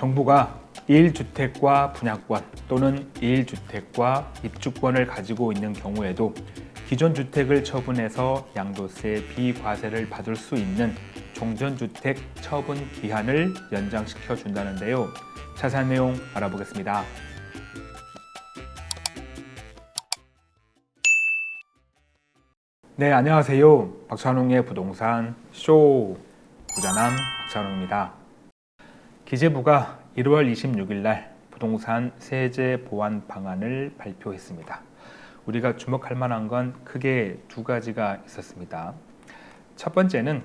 정부가 1주택과 분양권 또는 1주택과 입주권을 가지고 있는 경우에도 기존 주택을 처분해서 양도세 비과세를 받을 수 있는 종전주택 처분 기한을 연장시켜 준다는데요. 자세한 내용 알아보겠습니다. 네, 안녕하세요. 박찬웅의 부동산 쇼 부자남 박찬웅입니다. 기재부가 1월 26일 날 부동산 세제 보완 방안을 발표했습니다. 우리가 주목할 만한 건 크게 두 가지가 있었습니다. 첫 번째는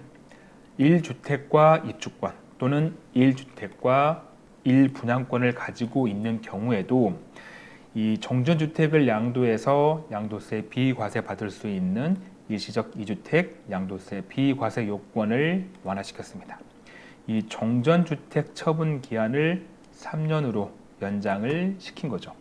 1주택과 입주권 또는 1주택과 1분양권을 가지고 있는 경우에도 이 종전주택을 양도해서 양도세 비과세 받을 수 있는 일시적 2주택 양도세 비과세 요건을 완화시켰습니다. 이 종전주택 처분 기한을 3년으로 연장을 시킨 거죠.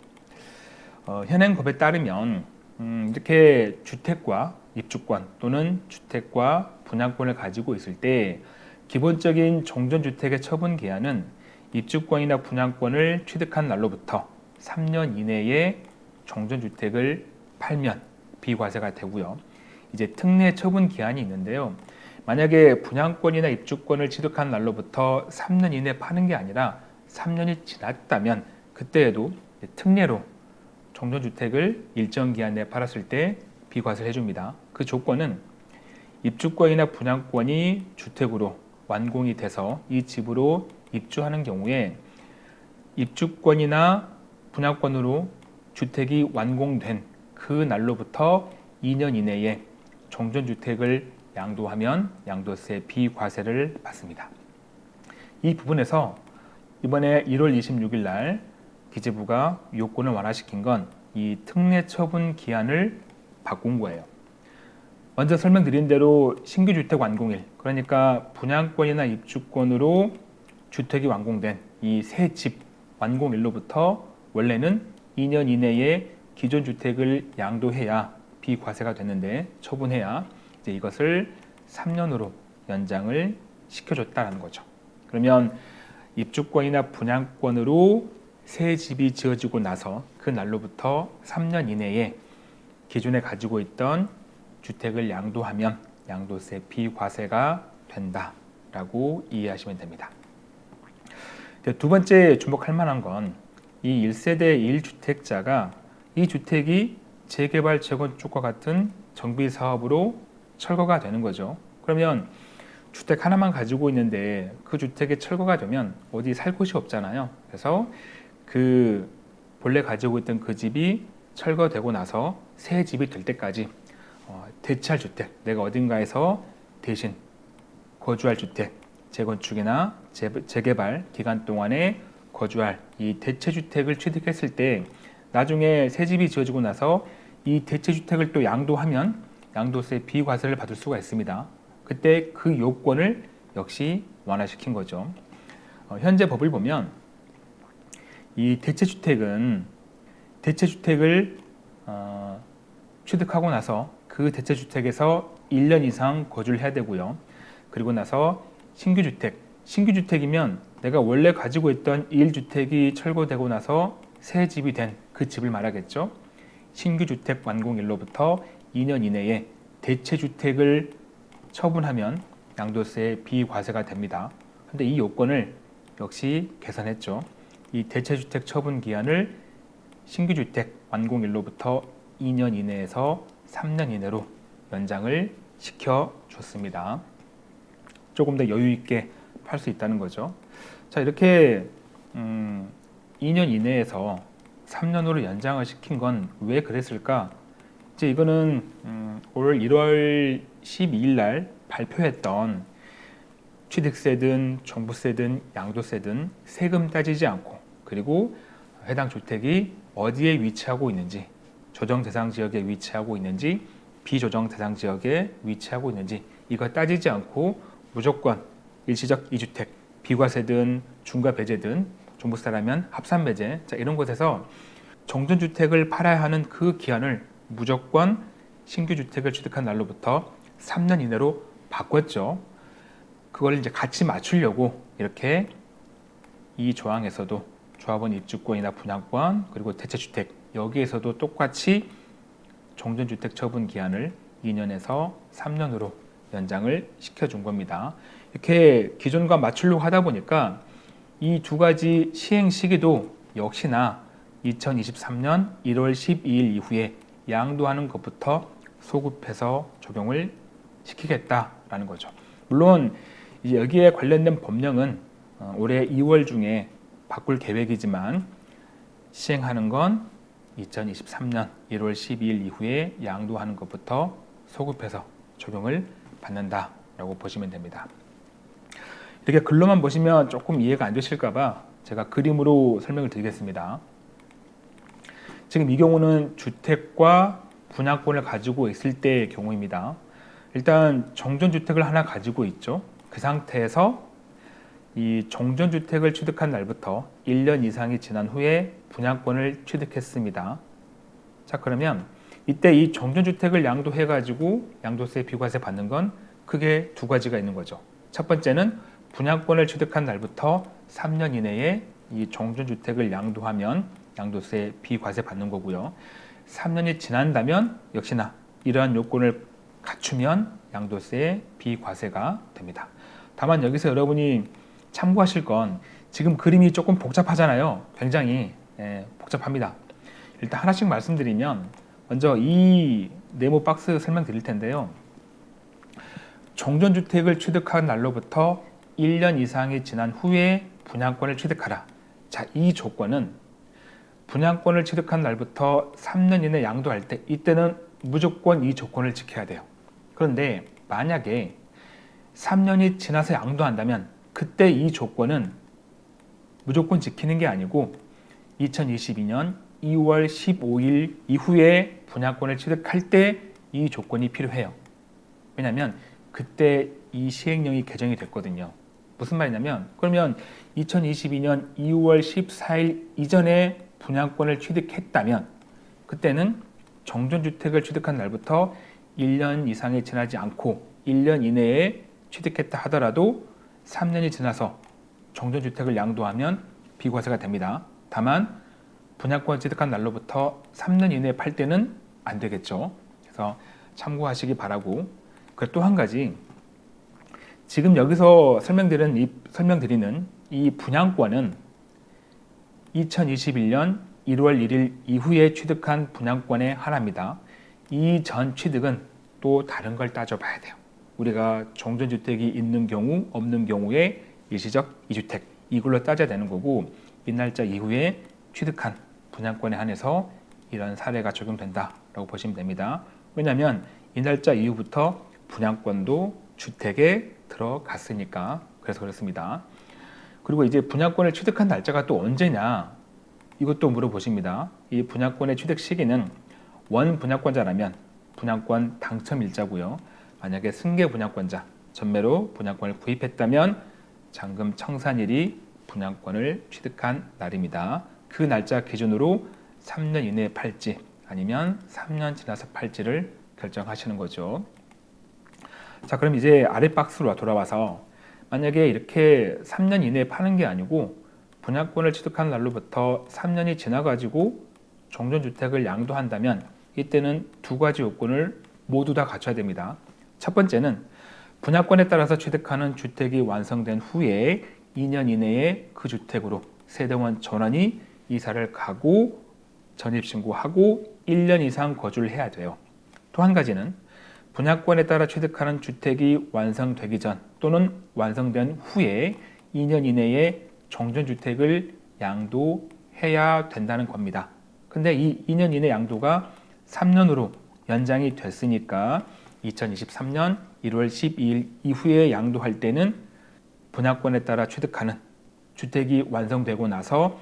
어, 현행 법에 따르면 음, 이렇게 주택과 입주권 또는 주택과 분양권을 가지고 있을 때 기본적인 종전주택의 처분 기한은 입주권이나 분양권을 취득한 날로부터 3년 이내에 종전주택을 팔면 비과세가 되고요. 이제 특례 처분 기한이 있는데요. 만약에 분양권이나 입주권을 취득한 날로부터 3년 이내 파는 게 아니라 3년이 지났다면 그때에도 특례로 종전주택을 일정 기한 내에 팔았을 때 비과세를 해줍니다. 그 조건은 입주권이나 분양권이 주택으로 완공이 돼서 이 집으로 입주하는 경우에 입주권이나 분양권으로 주택이 완공된 그 날로부터 2년 이내에 종전주택을 양도하면 양도세 비과세를 받습니다. 이 부분에서 이번에 1월 26일 날 기재부가 요건을 완화시킨 건 이 특례 처분 기한을 바꾼 거예요. 먼저 설명드린 대로 신규 주택 완공일 그러니까 분양권이나 입주권으로 주택이 완공된 이 새 집 완공일로부터 원래는 2년 이내에 기존 주택을 양도해야 비과세가 되는데 처분해야 이제 이것을 3년으로 연장을 시켜줬다는 거죠. 그러면 입주권이나 분양권으로 새 집이 지어지고 나서 그 날로부터 3년 이내에 기존에 가지고 있던 주택을 양도하면 양도세 비과세가 된다라고 이해하시면 됩니다. 두 번째 주목할 만한 건 이 1세대 1주택자가 이 주택이 재개발 재건축과 같은 정비 사업으로 철거가 되는 거죠. 그러면 주택 하나만 가지고 있는데 그 주택이 철거가 되면 어디 살 곳이 없잖아요. 그래서 그 본래 가지고 있던 그 집이 철거되고 나서 새 집이 될 때까지 어, 대체할 주택, 내가 어딘가에서 대신 거주할 주택, 재건축이나 재, 재개발 기간 동안에 거주할 이 대체 주택을 취득했을 때 나중에 새 집이 지어지고 나서 이 대체 주택을 또 양도하면 양도세 비과세를 받을 수가 있습니다. 그때 그 요건을 역시 완화시킨 거죠. 어, 현재 법을 보면 이 대체주택은 대체주택을 어, 취득하고 나서 그 대체주택에서 1년 이상 거주를 해야 되고요. 그리고 나서 신규주택, 신규주택이면 내가 원래 가지고 있던 1주택이 철거되고 나서 새 집이 된 그 집을 말하겠죠. 신규 주택 완공일로부터 2년 이내에 대체 주택을 처분하면 양도세 비과세가 됩니다. 근데 이 요건을 역시 계산했죠. 이 대체 주택 처분 기한을 신규 주택 완공일로부터 2년 이내에서 3년 이내로 연장을 시켜줬습니다. 조금 더 여유 있게 팔 수 있다는 거죠. 자 이렇게 음, 2년 이내에서 3년으로 연장을 시킨 건 왜 그랬을까? 이제 이거는 음, 올 1월 12일 날 발표했던 취득세든 종부세든 양도세든 세금 따지지 않고 그리고 해당 주택이 어디에 위치하고 있는지 조정 대상 지역에 위치하고 있는지 비조정 대상 지역에 위치하고 있는지 이거 따지지 않고 무조건 일시적 이주택 비과세든 중과 배제든 종부세라면 합산 배제 자 이런 곳에서 정전주택을 팔아야 하는 그 기한을 무조건 신규 주택을 취득한 날로부터 3년 이내로 바꿨죠. 그걸 이제 같이 맞추려고 이렇게 이 조항에서도 조합원 입주권이나 분양권 그리고 대체주택 여기에서도 똑같이 종전주택 처분 기한을 2년에서 3년으로 연장을 시켜준 겁니다. 이렇게 기존과 맞추려고 하다 보니까 이 두 가지 시행 시기도 역시나 2023년 1월 12일 이후에 양도하는 것부터 소급해서 적용을 시키겠다라는 거죠. 물론 여기에 관련된 법령은 어, 올해 2월 중에 바꿀 계획이지만 시행하는 건 2023년 1월 12일 이후에 양도하는 것부터 소급해서 적용을 받는다라고 보시면 됩니다. 이렇게 글로만 보시면 조금 이해가 안 되실까 봐 제가 그림으로 설명을 드리겠습니다. 지금 이 경우는 주택과 분양권을 가지고 있을 때의 경우입니다. 일단 정전주택을 하나 가지고 있죠. 그 상태에서 이 정전주택을 취득한 날부터 1년 이상이 지난 후에 분양권을 취득했습니다. 자 그러면 이때 이 정전주택을 양도해 가지고 양도세 비과세 받는 건 크게 두 가지가 있는 거죠. 첫 번째는 분양권을 취득한 날부터 3년 이내에 이 정전주택을 양도하면 양도세 비과세 받는 거고요. 3년이 지난다면 역시나 이러한 요건을 갖추면 양도세 비과세가 됩니다. 다만 여기서 여러분이 참고하실 건 지금 그림이 조금 복잡하잖아요. 굉장히 예, 복잡합니다. 일단 하나씩 말씀드리면 먼저 이 네모 박스 설명드릴 텐데요. 종전주택을 취득한 날로부터 1년 이상이 지난 후에 분양권을 취득하라. 자, 이 조건은 분양권을 취득한 날부터 3년 이내 양도할 때 이때는 무조건 이 조건을 지켜야 돼요. 그런데 만약에 3년이 지나서 양도한다면 그때 이 조건은 무조건 지키는 게 아니고 2022년 2월 15일 이후에 분양권을 취득할 때 이 조건이 필요해요. 왜냐하면 그때 이 시행령이 개정이 됐거든요. 무슨 말이냐면 그러면 2022년 2월 14일 이전에 분양권을 취득했다면 그때는 정전주택을 취득한 날부터 1년 이상이 지나지 않고 1년 이내에 취득했다 하더라도 3년이 지나서 정전주택을 양도하면 비과세가 됩니다. 다만 분양권 취득한 날로부터 3년 이내에 팔 때는 안 되겠죠. 그래서 참고하시기 바라고 그리고 또 한 가지 지금 여기서 설명드리는 이, 설명드리는 이 분양권은 2021년 1월 1일 이후에 취득한 분양권에 한합니다. 이 전 취득은 또 다른 걸 따져봐야 돼요. 우리가 종전주택이 있는 경우 없는 경우에 일시적 이주택 이걸로 따져야 되는 거고 이 날짜 이후에 취득한 분양권에 한해서 이런 사례가 적용된다라고 보시면 됩니다. 왜냐하면 이 날짜 이후부터 분양권도 주택에 들어갔으니까 그래서 그렇습니다. 그리고 이제 분양권을 취득한 날짜가 또 언제냐 이것도 물어보십니다. 이 분양권의 취득 시기는 원 분양권자라면 분양권 당첨 일자고요. 만약에 승계 분양권자 전매로 분양권을 구입했다면 잔금 청산일이 분양권을 취득한 날입니다. 그 날짜 기준으로 3년 이내에 팔지 아니면 3년 지나서 팔지를 결정하시는 거죠. 자 그럼 이제 아래 박스로 돌아와서 만약에 이렇게 3년 이내에 파는 게 아니고 분양권을 취득한 날로부터 3년이 지나가지고 종전주택을 양도한다면 이때는 두 가지 요건을 모두 다 갖춰야 됩니다. 첫 번째는 분양권에 따라서 취득하는 주택이 완성된 후에 2년 이내에 그 주택으로 세대원 전원이 이사를 가고 전입신고하고 1년 이상 거주를 해야 돼요. 또 한 가지는 분양권에 따라 취득하는 주택이 완성되기 전 또는 완성된 후에 2년 이내에 종전주택을 양도해야 된다는 겁니다. 근데 이 2년 이내 양도가 3년으로 연장이 됐으니까 2023년 1월 12일 이후에 양도할 때는 분양권에 따라 취득하는 주택이 완성되고 나서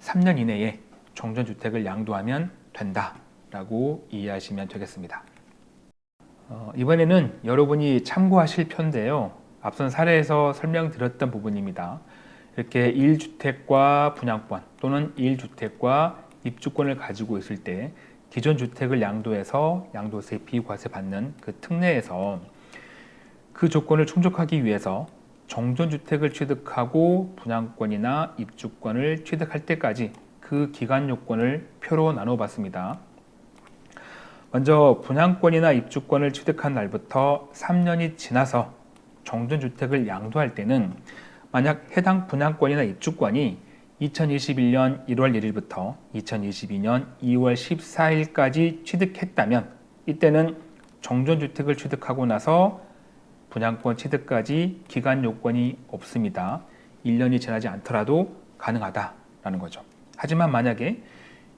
3년 이내에 종전주택을 양도하면 된다라고 이해하시면 되겠습니다. 어, 이번에는 여러분이 참고하실 편인데요. 앞선 사례에서 설명드렸던 부분입니다. 이렇게 1주택과 분양권 또는 1주택과 입주권을 가지고 있을 때 기존 주택을 양도해서 양도세 비과세 받는 그 특례에서 그 조건을 충족하기 위해서 정전주택을 취득하고 분양권이나 입주권을 취득할 때까지 그 기간 요건을 표로 나눠봤습니다. 먼저 분양권이나 입주권을 취득한 날부터 3년이 지나서 정전주택을 양도할 때는 만약 해당 분양권이나 입주권이 2021년 1월 1일부터 2022년 2월 14일까지 취득했다면 이때는 정전주택을 취득하고 나서 분양권 취득까지 기간 요건이 없습니다. 1년이 지나지 않더라도 가능하다라는 거죠. 하지만 만약에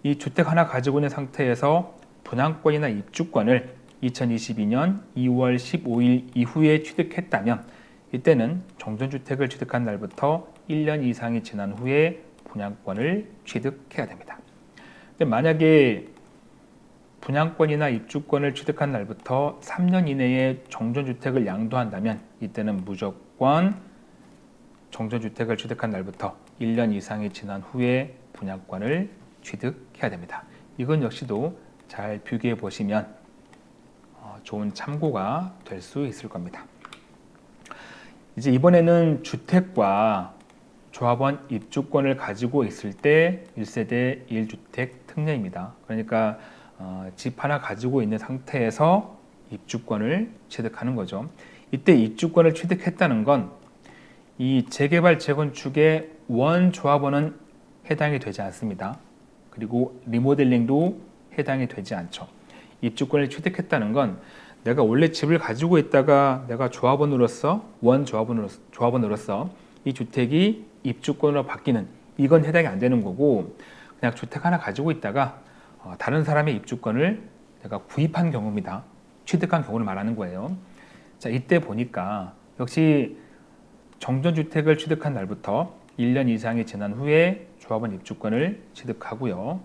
이 주택 하나 가지고 있는 상태에서 분양권이나 입주권을 2022년 2월 15일 이후에 취득했다면 이때는 정전주택을 취득한 날부터 1년 이상이 지난 후에 분양권을 취득해야 됩니다. 근데 만약에 분양권이나 입주권을 취득한 날부터 3년 이내에 정전주택을 양도한다면 이때는 무조건 정전주택을 취득한 날부터 1년 이상이 지난 후에 분양권을 취득해야 됩니다. 이건 역시도 잘 비교해 보시면 어, 좋은 참고가 될 수 있을 겁니다. 이제 이번에는 주택과 조합원 입주권을 가지고 있을 때 1세대 1주택 특례입니다. 그러니까 어, 집 하나 가지고 있는 상태에서 입주권을 취득하는 거죠. 이때 입주권을 취득했다는 건 이 재개발 재건축의 원 조합원은 해당이 되지 않습니다. 그리고 리모델링도 해당이 되지 않죠. 입주권을 취득했다는 건 내가 원래 집을 가지고 있다가 내가 조합원으로서 원 조합원으로서, 조합원으로서 이 주택이 입주권으로 바뀌는 이건 해당이 안 되는 거고 그냥 주택 하나 가지고 있다가 어, 다른 사람의 입주권을 내가 구입한 경우입니다. 취득한 경우를 말하는 거예요. 자 이때 보니까 역시 정전주택을 취득한 날부터 1년 이상이 지난 후에 조합원 입주권을 취득하고요.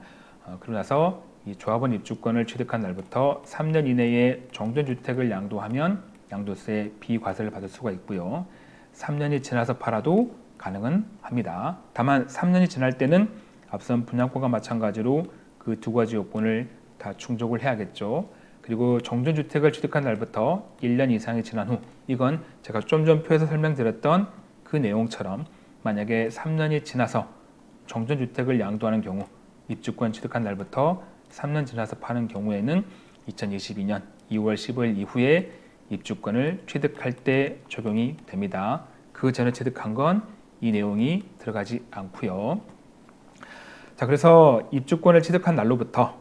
어, 그러고 나서 이 조합원 입주권을 취득한 날부터 3년 이내에 정전주택을 양도하면 양도세 비과세를 받을 수가 있고요. 3년이 지나서 팔아도 가능은 합니다. 다만 3년이 지날 때는 앞선 분양권과 마찬가지로 그 두 가지 요건을 다 충족을 해야겠죠. 그리고 정전주택을 취득한 날부터 1년 이상이 지난 후 이건 제가 좀 전 표에서 설명드렸던 그 내용처럼 만약에 3년이 지나서 정전주택을 양도하는 경우 입주권 취득한 날부터 3년 지나서 파는 경우에는 2022년 2월 15일 이후에 입주권을 취득할 때 적용이 됩니다. 그 전에 취득한 건 이 내용이 들어가지 않고요. 자, 그래서 입주권을 취득한 날로부터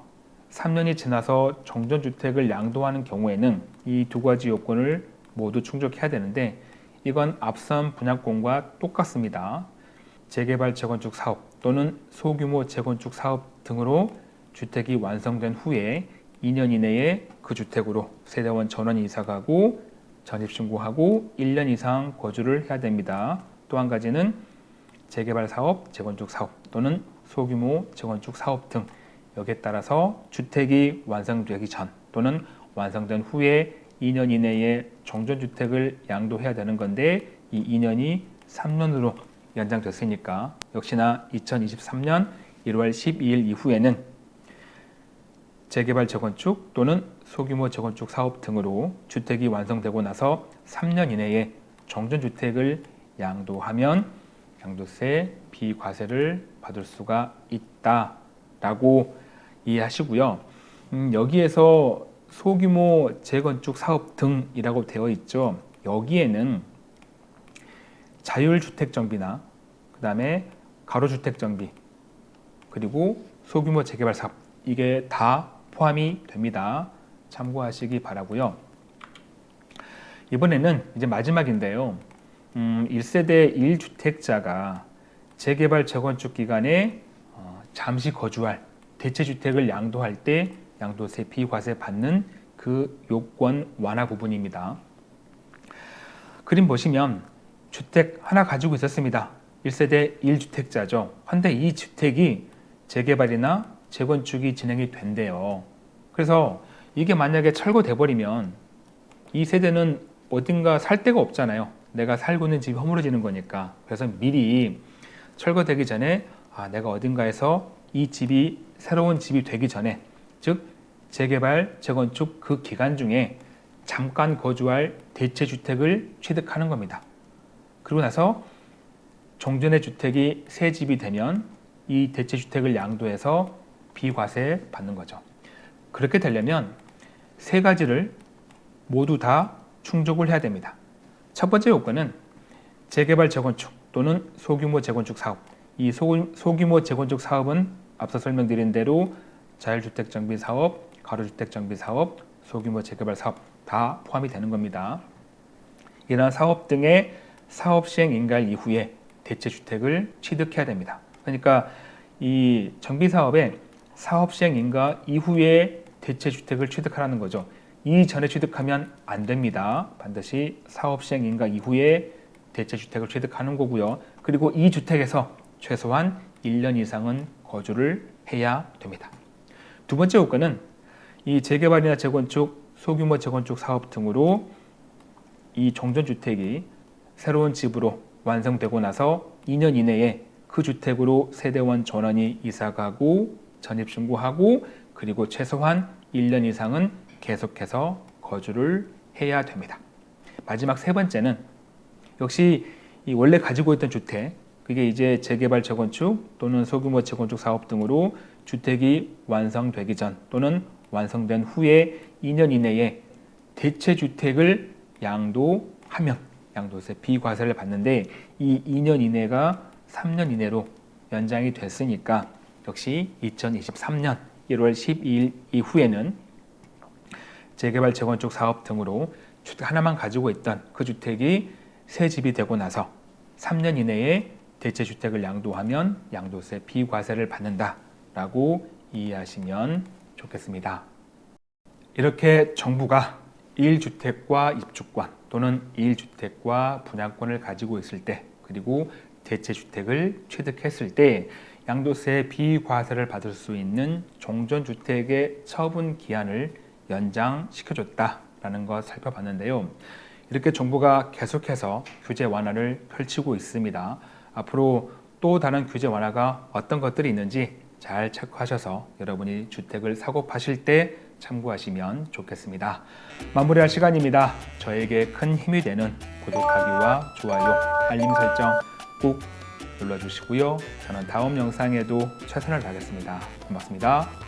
3년이 지나서 정전주택을 양도하는 경우에는 이 두 가지 요건을 모두 충족해야 되는데 이건 앞선 분양권과 똑같습니다. 재개발 재건축 사업 또는 소규모 재건축 사업 등으로 주택이 완성된 후에 2년 이내에 그 주택으로 세대원 전원 이사가고 전입신고하고 1년 이상 거주를 해야 됩니다. 또 한 가지는 재개발 사업, 재건축 사업 또는 소규모 재건축 사업 등 여기에 따라서 주택이 완성되기 전 또는 완성된 후에 2년 이내에 정전주택을 양도해야 되는 건데 이 2년이 3년으로 연장됐으니까 역시나 2023년 1월 12일 이후에는 재개발 재건축 또는 소규모 재건축 사업 등으로 주택이 완성되고 나서 3년 이내에 정전주택을 양도하면 양도세 비과세를 받을 수가 있다라고 이해하시고요. 음, 여기에서 소규모 재건축 사업 등이라고 되어 있죠. 여기에는 자율주택 정비나 그 다음에 가로주택 정비 그리고 소규모 재개발 사업 이게 다 포함이 됩니다. 참고하시기 바라고요. 이번에는 이제 마지막인데요. 음, 1세대 1주택자가 재개발 재건축 기간에 어, 잠시 거주할 대체주택을 양도할 때 양도세 비과세 받는 그 요건 완화 부분입니다. 그림 보시면 주택 하나 가지고 있었습니다. 1세대 1주택자죠. 근데 이 주택이 재개발이나 재건축이 진행이 된대요. 그래서 이게 만약에 철거돼 버리면 이 세대는 어딘가 살 데가 없잖아요. 내가 살고 있는 집이 허물어지는 거니까. 그래서 미리 철거되기 전에 아, 내가 어딘가에서 이 집이 새로운 집이 되기 전에 즉 재개발, 재건축 그 기간 중에 잠깐 거주할 대체 주택을 취득하는 겁니다. 그리고 나서 종전의 주택이 새 집이 되면 이 대체 주택을 양도해서 비과세 받는 거죠. 그렇게 되려면 세 가지를 모두 다 충족을 해야 됩니다. 첫 번째 요건은 재개발 재건축 또는 소규모 재건축 사업. 이 소, 소규모 재건축 사업은 앞서 설명드린 대로 자율주택 정비 사업, 가로주택 정비 사업, 소규모 재개발 사업 다 포함이 되는 겁니다. 이러한 사업 등의 사업 시행 인가일 이후에 대체 주택을 취득해야 됩니다. 그러니까 이 정비 사업에 사업 시행 인가 이후에 대체 주택을 취득하라는 거죠. 이전에 취득하면 안 됩니다. 반드시 사업 시행 인가 이후에 대체 주택을 취득하는 거고요. 그리고 이 주택에서 최소한 1년 이상은 거주를 해야 됩니다. 두 번째 요건은 이 재개발이나 재건축, 소규모 재건축 사업 등으로 이 종전주택이 새로운 집으로 완성되고 나서 2년 이내에 그 주택으로 세대원 전원이 이사가고 전입 신고하고 그리고 최소한 1년 이상은 계속해서 거주를 해야 됩니다. 마지막 세 번째는 역시 이 원래 가지고 있던 주택 그게 이제 재개발 재건축 또는 소규모 재건축 사업 등으로 주택이 완성되기 전 또는 완성된 후에 2년 이내에 대체 주택을 양도하면 양도세 비과세를 받는데 이 2년 이내가 3년 이내로 연장이 됐으니까 역시 2023년 1월 12일 이후에는 재개발 재건축 사업 등으로 주택 하나만 가지고 있던 그 주택이 새 집이 되고 나서 3년 이내에 대체 주택을 양도하면 양도세 비과세를 받는다라고 이해하시면 좋겠습니다. 이렇게 정부가 1주택과 입주권 또는 1주택과 분양권을 가지고 있을 때 그리고 대체주택을 취득했을 때 양도세 비과세를 받을 수 있는 종전주택의 처분 기한을 연장시켜줬다라는 것 살펴봤는데요. 이렇게 정부가 계속해서 규제 완화를 펼치고 있습니다. 앞으로 또 다른 규제 완화가 어떤 것들이 있는지 잘 체크하셔서 여러분이 주택을 사고 파실 때 참고하시면 좋겠습니다. 마무리할 시간입니다. 저에게 큰 힘이 되는 구독하기와 좋아요, 알림 설정 꼭 눌러주시고요. 저는 다음 영상에도 최선을 다하겠습니다. 고맙습니다.